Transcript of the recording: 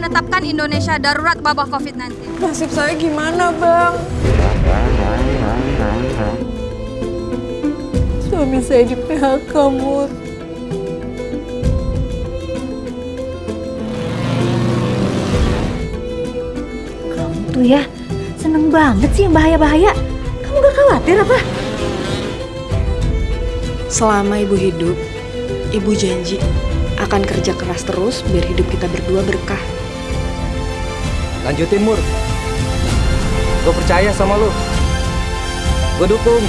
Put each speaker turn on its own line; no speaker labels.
menetapkan Indonesia darurat wabah COVID-19.
Nasib saya gimana, Bang? Suami saya di PHK, Mur.
Ya seneng banget sih yang bahaya-bahaya. Kamu gak khawatir apa?
Selama ibu hidup, ibu janji akan kerja keras terus biar hidup kita berdua berkah.
Lanjutin Mur. Gue percaya sama lu. Gue dukung.